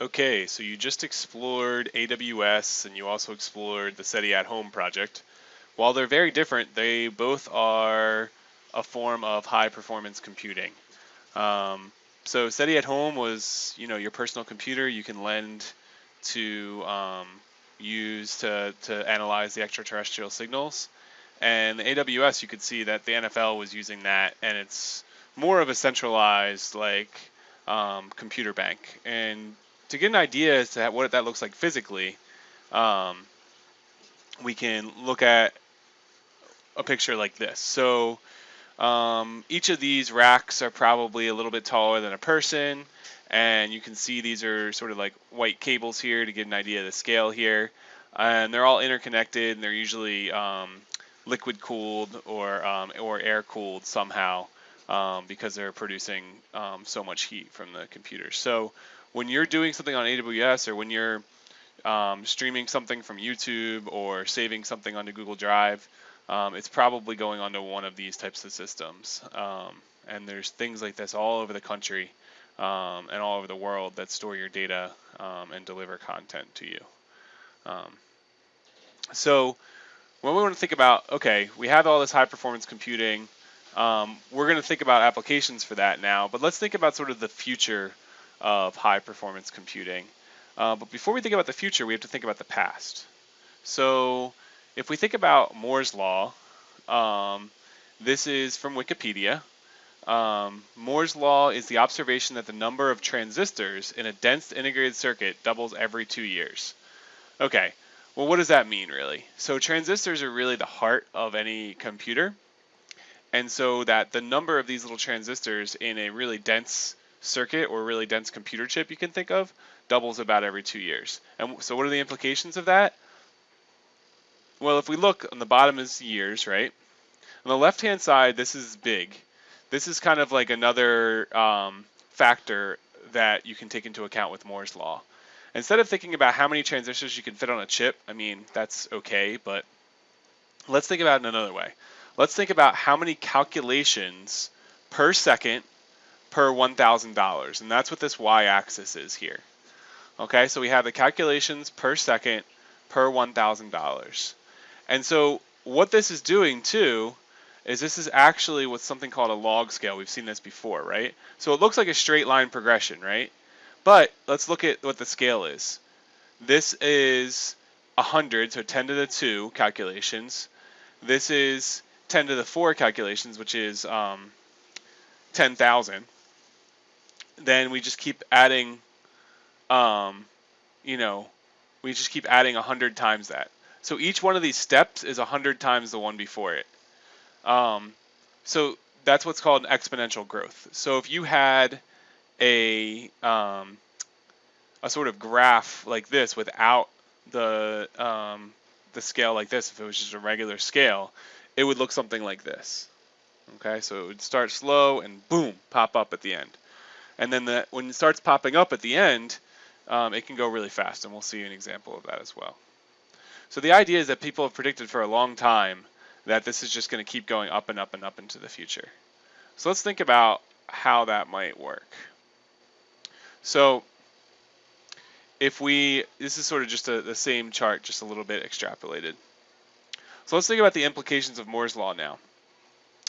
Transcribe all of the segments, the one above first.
Okay, so you just explored AWS and you also explored the SETI at Home project. While they're very different, they both are a form of high performance computing. Um, so SETI at Home was, you know, your personal computer you can lend to um, use to, to analyze the extraterrestrial signals. And AWS, you could see that the NFL was using that, and it's more of a centralized like um, computer bank. And to get an idea as to what that looks like physically, um, we can look at a picture like this. So um, each of these racks are probably a little bit taller than a person, and you can see these are sort of like white cables here to get an idea of the scale here. And they're all interconnected, and they're usually um, liquid cooled or um, or air cooled somehow um, because they're producing um, so much heat from the computer. So when you're doing something on AWS or when you're um, streaming something from YouTube or saving something onto Google Drive, um, it's probably going onto one of these types of systems. Um, and there's things like this all over the country um, and all over the world that store your data um, and deliver content to you. Um, so when we want to think about, okay, we have all this high performance computing, we're going to think about applications for that now, but let's think about sort of the future of high performance computing. Uh, but before we think about the future, we have to think about the past. So if we think about Moore's Law, um, this is from Wikipedia. Um, Moore's Law is the observation that the number of transistors in a dense integrated circuit doubles every two years. Okay, well, what does that mean really? So transistors are really the heart of any computer. And so that the number of these little transistors in a really dense circuit or really dense computer chip you can think of doubles about every two years. And so what are the implications of that? Well, if we look on the bottom is years, right? On the left-hand side, this is big. This is kind of like another um, factor that you can take into account with Moore's law. Instead of thinking about how many transistors you can fit on a chip, I mean, that's okay, but let's think about it in another way. Let's think about how many calculations per second per $1,000. And that's what this y-axis is here. Okay, so we have the calculations per second per $1,000. And so what this is doing too is this is actually what's something called a log scale. We've seen this before, right? So it looks like a straight line progression, right? But let's look at what the scale is. This is 100, so 10 to the 2 calculations. This is 10 to the 4 calculations, which is um, 10,000 then we just keep adding, um, you know, we just keep adding 100 times that. So each one of these steps is 100 times the one before it. Um, so that's what's called exponential growth. So if you had a um, a sort of graph like this without the um, the scale like this, if it was just a regular scale, it would look something like this. Okay, so it would start slow and boom, pop up at the end. And then the, when it starts popping up at the end, um, it can go really fast, and we'll see an example of that as well. So the idea is that people have predicted for a long time that this is just going to keep going up and up and up into the future. So let's think about how that might work. So if we, this is sort of just a, the same chart, just a little bit extrapolated. So let's think about the implications of Moore's Law now.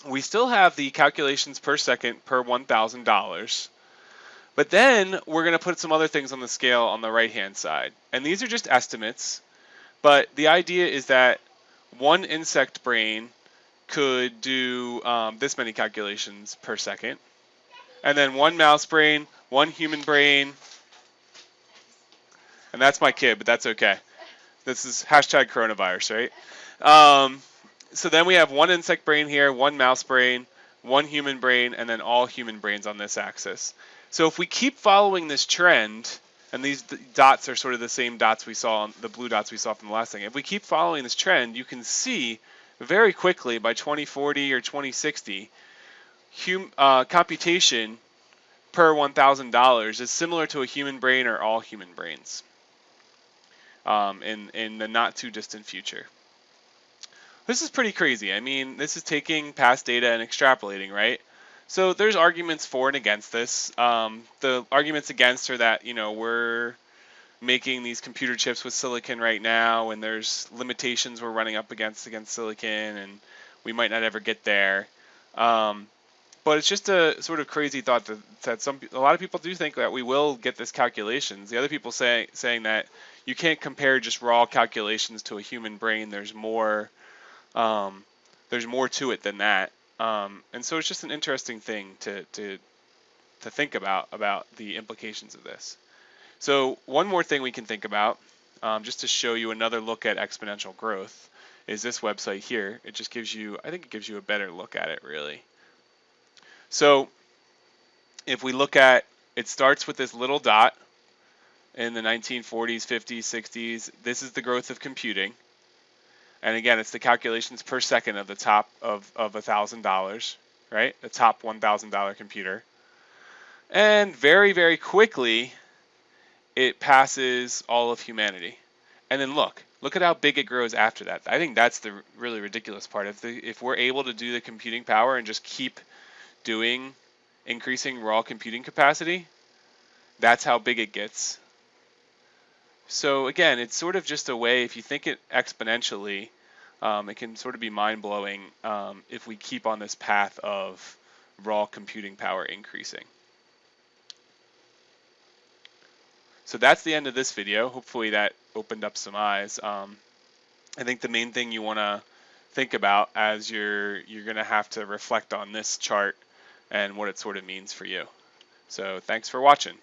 We still have the calculations per second per $1,000, but then we're going to put some other things on the scale on the right-hand side. And these are just estimates, but the idea is that one insect brain could do um, this many calculations per second. And then one mouse brain, one human brain, and that's my kid, but that's okay. This is hashtag coronavirus, right? Um, so then we have one insect brain here, one mouse brain, one human brain, and then all human brains on this axis. So if we keep following this trend, and these dots are sort of the same dots we saw, on, the blue dots we saw from the last thing. If we keep following this trend, you can see very quickly by 2040 or 2060, hum, uh, computation per $1,000 is similar to a human brain or all human brains um, in, in the not too distant future. This is pretty crazy. I mean, this is taking past data and extrapolating, right? So there's arguments for and against this. Um, the arguments against are that you know we're making these computer chips with silicon right now, and there's limitations we're running up against against silicon, and we might not ever get there. Um, but it's just a sort of crazy thought that, that some a lot of people do think that we will get this calculations. The other people say saying that you can't compare just raw calculations to a human brain. There's more um, there's more to it than that. Um, and so it's just an interesting thing to, to to think about about the implications of this. So one more thing we can think about, um, just to show you another look at exponential growth, is this website here. It just gives you, I think it gives you a better look at it really. So if we look at, it starts with this little dot in the 1940s, 50s, 60s. This is the growth of computing. And again, it's the calculations per second of the top of, of $1,000, right? The top $1,000 computer. And very, very quickly, it passes all of humanity. And then look, look at how big it grows after that. I think that's the really ridiculous part. If the, if we're able to do the computing power and just keep doing increasing raw computing capacity, that's how big it gets. So again, it's sort of just a way, if you think it exponentially, um, it can sort of be mind-blowing um, if we keep on this path of raw computing power increasing. So that's the end of this video. Hopefully that opened up some eyes. Um, I think the main thing you want to think about as you're you're going to have to reflect on this chart and what it sort of means for you. So thanks for watching.